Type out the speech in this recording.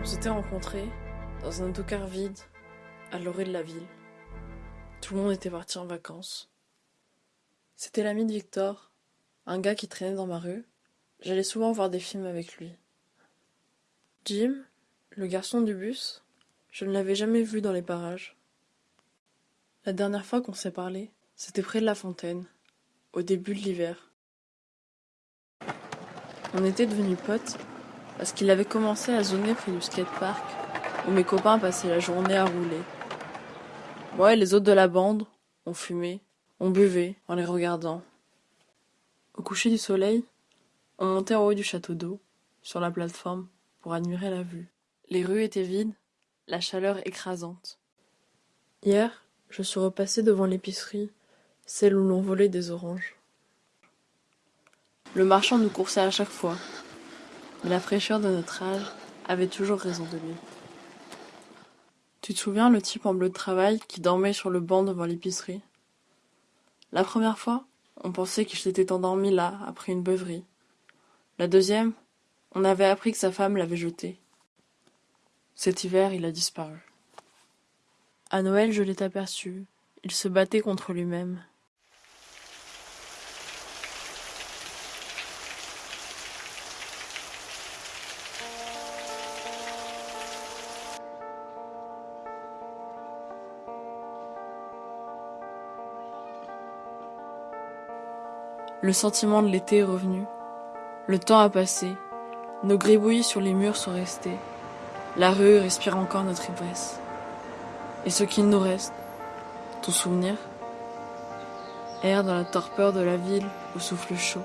On s'était rencontrés dans un autocar vide à l'orée de la ville. Tout le monde était parti en vacances. C'était l'ami de Victor, un gars qui traînait dans ma rue. J'allais souvent voir des films avec lui. Jim, le garçon du bus, je ne l'avais jamais vu dans les parages. La dernière fois qu'on s'est parlé, c'était près de la fontaine, au début de l'hiver. On était devenus potes parce qu'il avait commencé à zoner près du skatepark où mes copains passaient la journée à rouler. Moi et les autres de la bande, on fumait, on buvait en les regardant. Au coucher du soleil, on montait en haut du château d'eau, sur la plateforme, pour admirer la vue. Les rues étaient vides, la chaleur écrasante. Hier, je suis repassée devant l'épicerie, celle où l'on volait des oranges. Le marchand nous coursait à chaque fois, mais la fraîcheur de notre âge avait toujours raison de lui. Tu te souviens le type en bleu de travail qui dormait sur le banc devant l'épicerie? La première fois, on pensait qu'il s'était endormi là, après une beuverie. La deuxième, on avait appris que sa femme l'avait jeté. Cet hiver, il a disparu. À Noël, je l'ai aperçu. Il se battait contre lui-même. Le sentiment de l'été est revenu. Le temps a passé. Nos gribouillis sur les murs sont restés. La rue respire encore notre ivresse. Et ce qu'il nous reste, ton souvenir, erre dans la torpeur de la ville au souffle chaud.